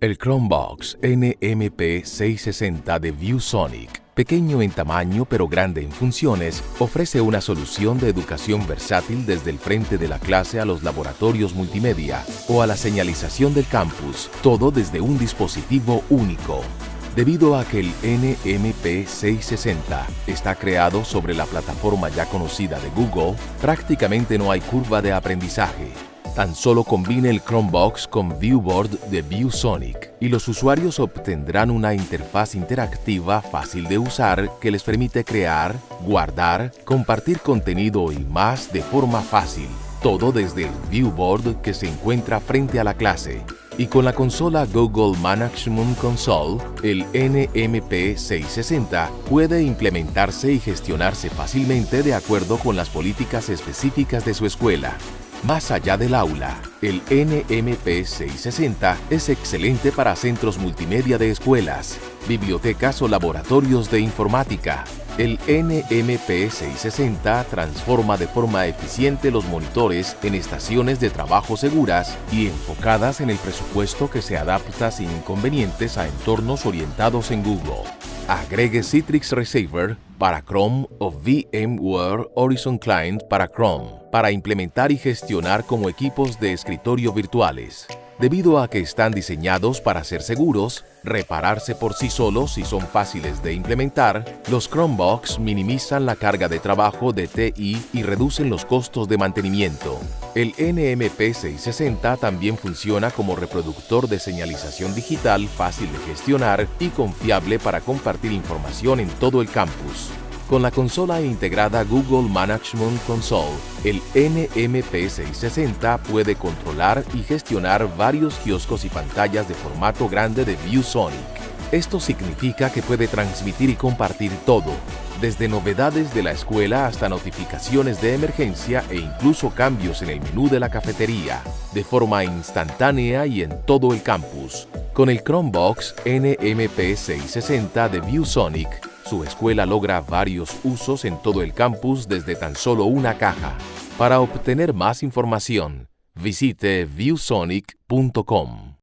El Chromebox NMP660 de ViewSonic, pequeño en tamaño pero grande en funciones, ofrece una solución de educación versátil desde el frente de la clase a los laboratorios multimedia o a la señalización del campus, todo desde un dispositivo único. Debido a que el NMP660 está creado sobre la plataforma ya conocida de Google, prácticamente no hay curva de aprendizaje Tan solo combine el Chromebox con Viewboard de ViewSonic y los usuarios obtendrán una interfaz interactiva fácil de usar que les permite crear, guardar, compartir contenido y más de forma fácil. Todo desde el Viewboard que se encuentra frente a la clase. Y con la consola Google Management Console, el NMP660 puede implementarse y gestionarse fácilmente de acuerdo con las políticas específicas de su escuela. Más allá del aula, el NMP 660 es excelente para centros multimedia de escuelas, bibliotecas o laboratorios de informática. El NMP 660 transforma de forma eficiente los monitores en estaciones de trabajo seguras y enfocadas en el presupuesto que se adapta sin inconvenientes a entornos orientados en Google. Agregue Citrix Receiver para Chrome o VMware Horizon Client para Chrome para implementar y gestionar como equipos de escritorio virtuales. Debido a que están diseñados para ser seguros, repararse por sí solos y son fáciles de implementar, los Chromebox minimizan la carga de trabajo de TI y reducen los costos de mantenimiento. El NMP660 también funciona como reproductor de señalización digital fácil de gestionar y confiable para compartir información en todo el campus. Con la consola integrada Google Management Console, el NMP660 puede controlar y gestionar varios kioscos y pantallas de formato grande de ViewSonic. Esto significa que puede transmitir y compartir todo, desde novedades de la escuela hasta notificaciones de emergencia e incluso cambios en el menú de la cafetería, de forma instantánea y en todo el campus. Con el Chromebox NMP660 de ViewSonic, su escuela logra varios usos en todo el campus desde tan solo una caja. Para obtener más información, visite viewsonic.com.